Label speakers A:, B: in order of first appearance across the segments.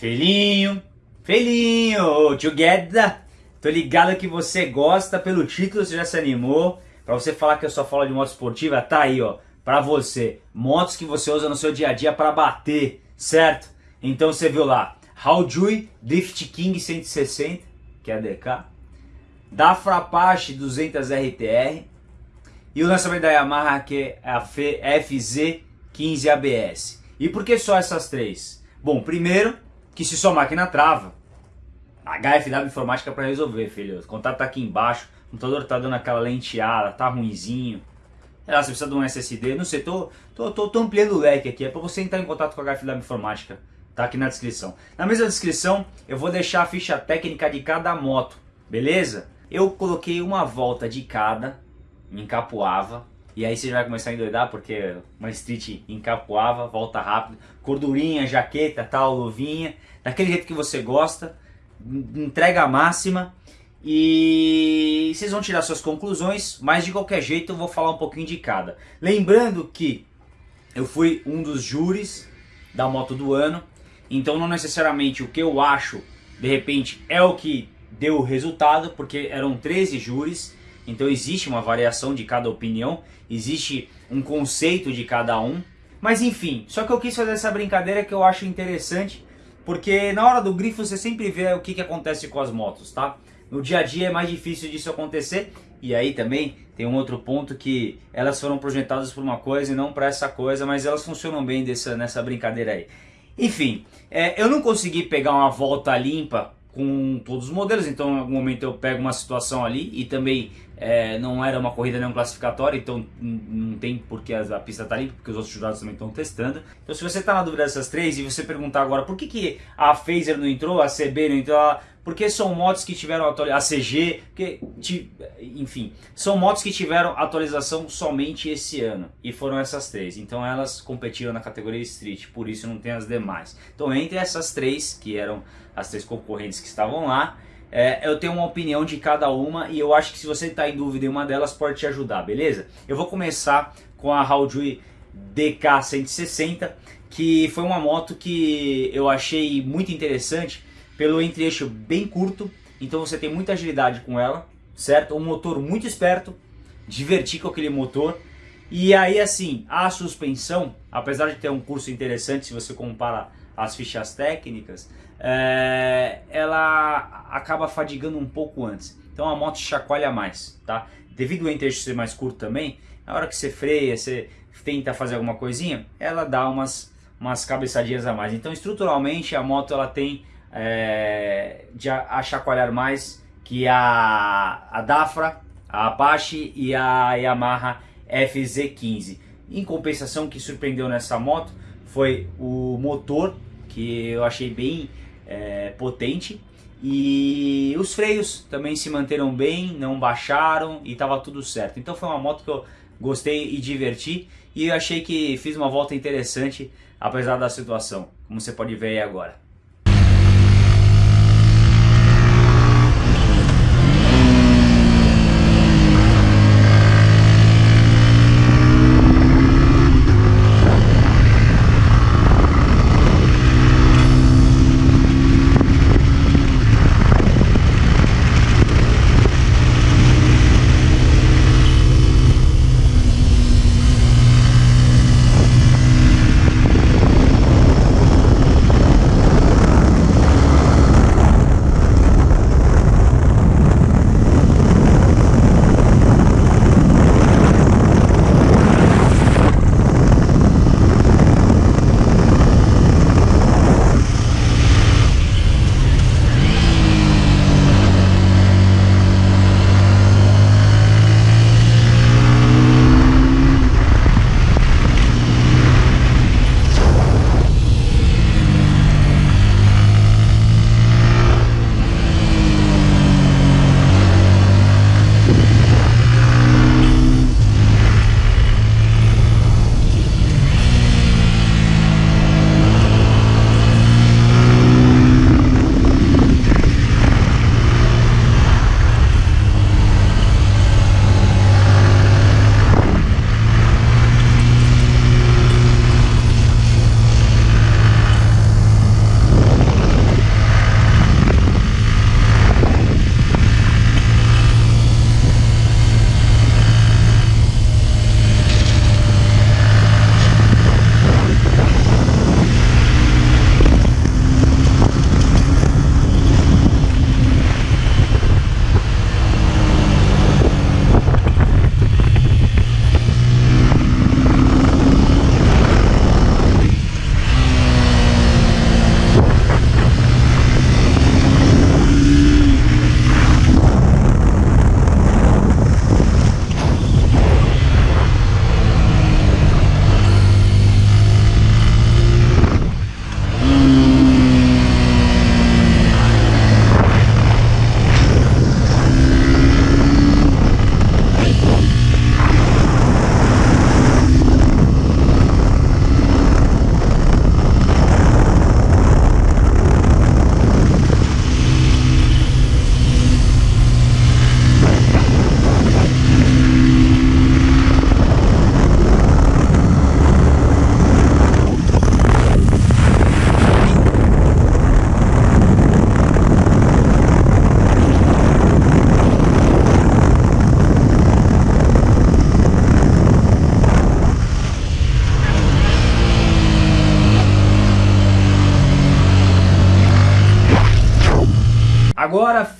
A: Felinho, Felinho, together. Tô ligado que você gosta, pelo título você já se animou. Pra você falar que eu só falo de moto esportiva, tá aí, ó. Pra você, motos que você usa no seu dia a dia para bater, certo? Então você viu lá, Haojui Drift King 160, que é a DK. Dafra Apache 200 RTR. E o lançamento da Yamaha, que é a FZ15 ABS. E por que só essas três? Bom, primeiro, que se sua máquina trava, HFW Informática para resolver, filho. O contato tá aqui embaixo, o computador tá dando aquela lenteada, tá ruinzinho. É lá, você precisa de um SSD, não sei, tô, tô, tô, tô ampliando o leque aqui, é para você entrar em contato com a HFW Informática. Tá aqui na descrição. Na mesma descrição, eu vou deixar a ficha técnica de cada moto, beleza? Eu coloquei uma volta de cada em Capuava, e aí você vai começar a endoidar porque uma street encapuava, volta rápido, cordurinha, jaqueta, tal, luvinha, daquele jeito que você gosta, entrega máxima. E vocês vão tirar suas conclusões, mas de qualquer jeito eu vou falar um pouquinho de cada. Lembrando que eu fui um dos júris da moto do ano, então não necessariamente o que eu acho, de repente, é o que deu o resultado, porque eram 13 júris, então existe uma variação de cada opinião, existe um conceito de cada um. Mas enfim, só que eu quis fazer essa brincadeira que eu acho interessante, porque na hora do grifo você sempre vê o que, que acontece com as motos, tá? No dia a dia é mais difícil disso acontecer, e aí também tem um outro ponto que elas foram projetadas por uma coisa e não para essa coisa, mas elas funcionam bem dessa, nessa brincadeira aí. Enfim, é, eu não consegui pegar uma volta limpa com todos os modelos, então em algum momento eu pego uma situação ali e também é, não era uma corrida não classificatória, então não tem porque a, pista está limpa, porque os outros jurados também estão testando. Então se você está na dúvida dessas três e você perguntar agora por que, que a Phaser não entrou, a CB não entrou, porque são motos que tiveram atualização, a CG, porque, enfim, são motos que tiveram atualização somente esse ano, e foram essas três, então elas competiram na categoria Street, por isso não tem as demais. Então entre essas três, que eram as três concorrentes que estavam lá, é, eu tenho uma opinião de cada uma e eu acho que se você está em dúvida em uma delas pode te ajudar, beleza? Eu vou começar com a Haojui DK160, que foi uma moto que eu achei muito interessante pelo entre-eixo bem curto, então você tem muita agilidade com ela, certo? Um motor muito esperto, divertir com aquele motor, e aí assim, a suspensão, apesar de ter um curso interessante se você compara as fichas técnicas, é, ela acaba fadigando um pouco antes. Então a moto chacoalha mais, tá? Devido ao eixo ser mais curto também, na hora que você freia, você tenta fazer alguma coisinha, ela dá umas, umas cabeçadinhas a mais. Então estruturalmente a moto ela tem é, de a, a, chacoalhar mais que a, a Dafra, a Apache e a Yamaha FZ15. Em compensação, o que surpreendeu nessa moto foi o motor, que eu achei bem é, potente. E os freios também se manteram bem, não baixaram e estava tudo certo. Então foi uma moto que eu gostei e diverti e eu achei que fiz uma volta interessante apesar da situação, como você pode ver aí agora.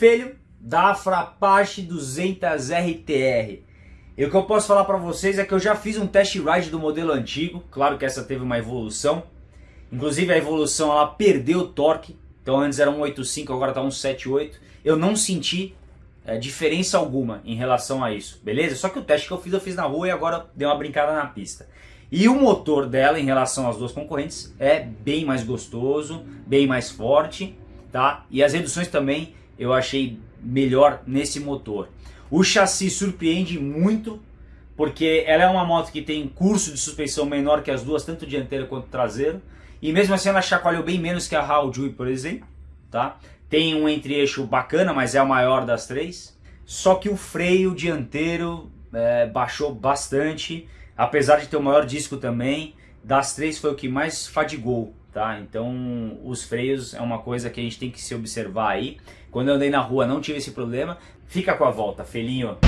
A: Filho, da Apache 200 RTR. E o que eu posso falar para vocês é que eu já fiz um test ride do modelo antigo, claro que essa teve uma evolução. Inclusive a evolução ela perdeu torque, então antes era 185, agora está 178. Eu não senti é, diferença alguma em relação a isso, beleza? Só que o teste que eu fiz, eu fiz na rua e agora dei uma brincada na pista. E o motor dela em relação às duas concorrentes é bem mais gostoso, bem mais forte, tá? E as reduções também eu achei melhor nesse motor. O chassi surpreende muito, porque ela é uma moto que tem curso de suspensão menor que as duas, tanto dianteira quanto traseiro. E mesmo assim ela chacoalhou bem menos que a Haojui, por exemplo. Tá? Tem um entre-eixo bacana, mas é o maior das três. Só que o freio dianteiro é, baixou bastante, apesar de ter o maior disco também. Das três foi o que mais fadigou, tá? Então os freios é uma coisa que a gente tem que se observar aí. Quando eu andei na rua não tive esse problema. Fica com a volta, felinho.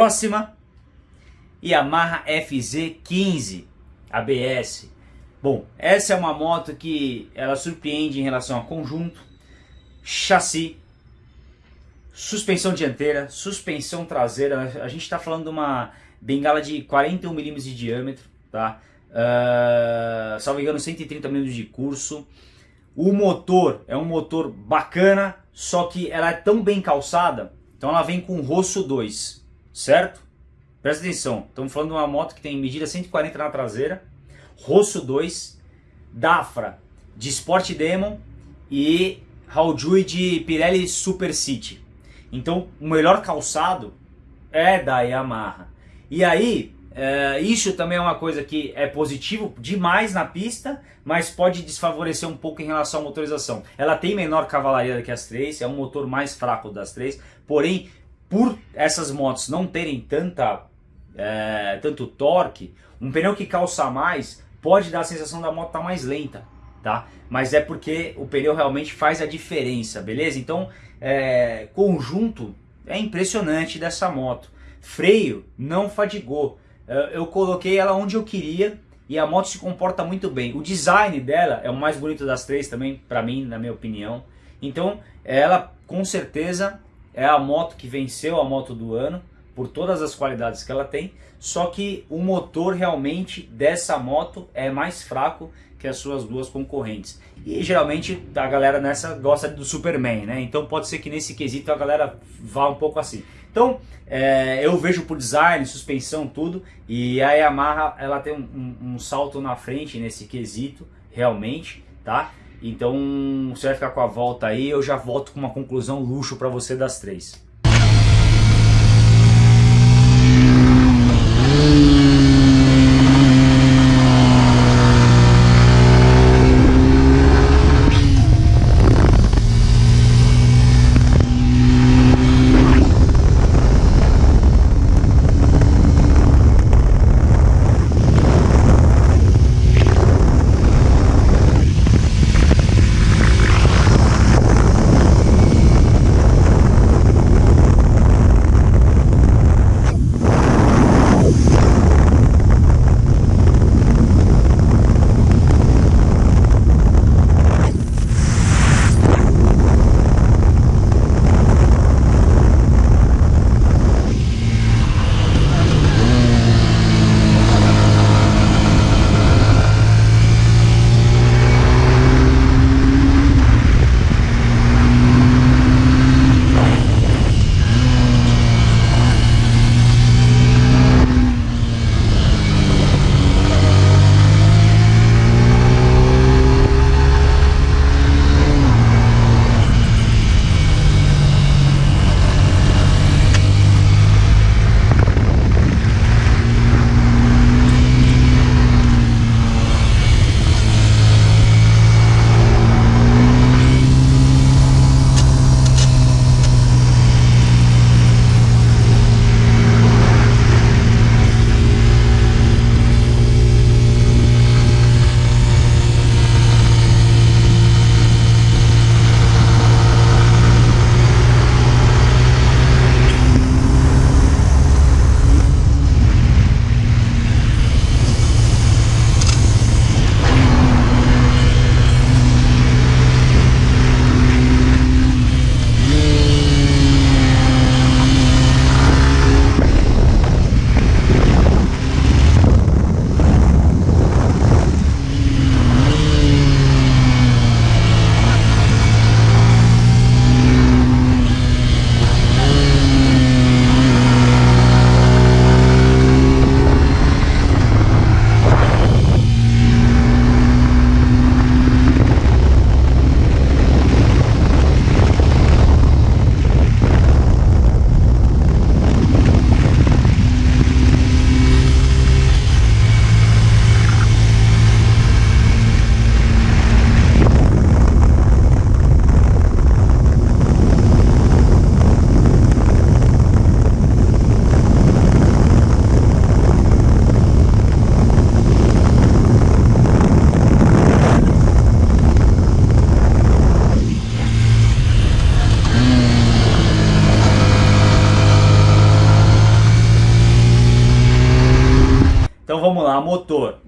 A: Próxima, Yamaha FZ15 ABS. Bom, essa é uma moto que ela surpreende em relação a conjunto, chassi, suspensão dianteira, suspensão traseira. A gente está falando de uma bengala de 41 mm de diâmetro, tá? Uh, salvo engano, 130 mm de curso. O motor é um motor bacana, só que ela é tão bem calçada, então ela vem com roço 2 certo? Presta atenção, estamos falando de uma moto que tem medida 140 na traseira, roço 2, Dafra de Sport Demon e Haojui de Pirelli Super City. Então o melhor calçado é da Yamaha. E aí, é, isso também é uma coisa que é positivo demais na pista, mas pode desfavorecer um pouco em relação à motorização. Ela tem menor cavalaria que as três, é um motor mais fraco das três, porém por essas motos não terem tanta, é, tanto torque, um pneu que calça mais pode dar a sensação da moto estar tá mais lenta, tá? Mas é porque o pneu realmente faz a diferença, beleza? Então, é, conjunto é impressionante dessa moto. Freio não fadigou. É, eu coloquei ela onde eu queria e a moto se comporta muito bem. O design dela é o mais bonito das três também, para mim, na minha opinião. Então, ela com certeza é a moto que venceu a moto do ano por todas as qualidades que ela tem, só que o motor realmente dessa moto é mais fraco que as suas duas concorrentes. E geralmente a galera nessa gosta do Superman, né? Então pode ser que nesse quesito a galera vá um pouco assim. Então é, eu vejo por design, suspensão, tudo, e a Yamaha ela tem um, um, um salto na frente nesse quesito, realmente, tá? Então você vai ficar com a volta aí, eu já volto com uma conclusão luxo para você das três.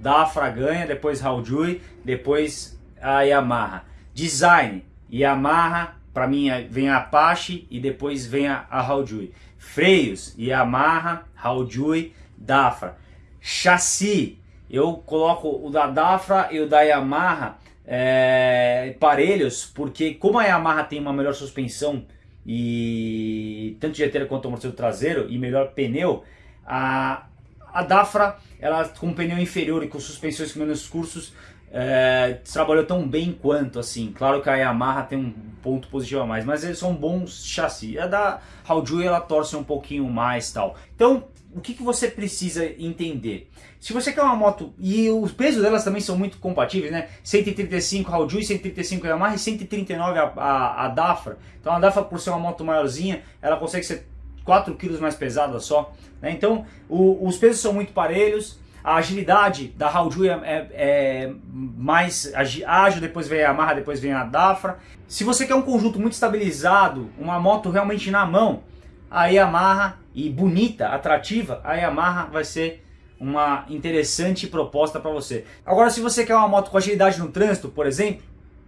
A: Motor, Dafra ganha, depois Haojui, depois a Yamaha. Design, Yamaha, para mim vem a Apache e depois vem a, a Haojui. Freios, Yamaha, Haojui, Dafra. Chassi, eu coloco o da Dafra e o da Yamaha é, parelhos, porque como a Yamaha tem uma melhor suspensão e tanto dianteira quanto amortecedor traseiro e melhor pneu, a, a Dafra, ela com pneu inferior e com suspensões com menos cursos, é, trabalhou tão bem quanto assim. Claro que a Yamaha tem um ponto positivo a mais, mas eles são bons chassi. A da Haojui ela torce um pouquinho mais tal. Então, o que, que você precisa entender? Se você quer uma moto, e os pesos delas também são muito compatíveis, né? 135 Haojui, 135 Yamaha e 139 a, a, a Dafra. Então a Dafra, por ser uma moto maiorzinha, ela consegue ser 4 quilos mais pesada só. Né? Então o, os pesos são muito parelhos, a agilidade da Hauju é, é, é, mais ágil, depois vem a Yamaha, depois vem a Dafra. Se você quer um conjunto muito estabilizado, uma moto realmente na mão, a Yamaha e bonita, atrativa, a Yamaha vai ser uma interessante proposta para você. Agora, se você quer uma moto com agilidade no trânsito, por exemplo,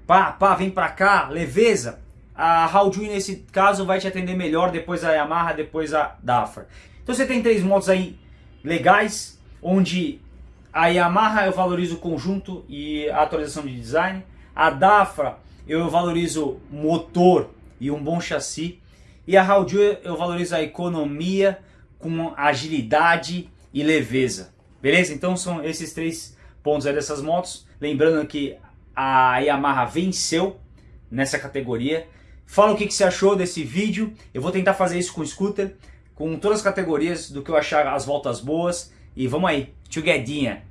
A: pá, pá, vem para cá, leveza, a Hauju nesse caso vai te atender melhor, depois a Yamaha, depois a Dafra. Então você tem três motos aí legais, onde a Yamaha eu valorizo o conjunto e a atualização de design, a Dafra eu valorizo motor e um bom chassi, e a Hauju eu valorizo a economia com agilidade e leveza. Beleza? Então são esses três pontos aí dessas motos. Lembrando que a Yamaha venceu nessa categoria. Fala o que, que você achou desse vídeo. Eu vou tentar fazer isso com scooter, com todas as categorias do que eu achar as voltas boas. E vamos aí, together.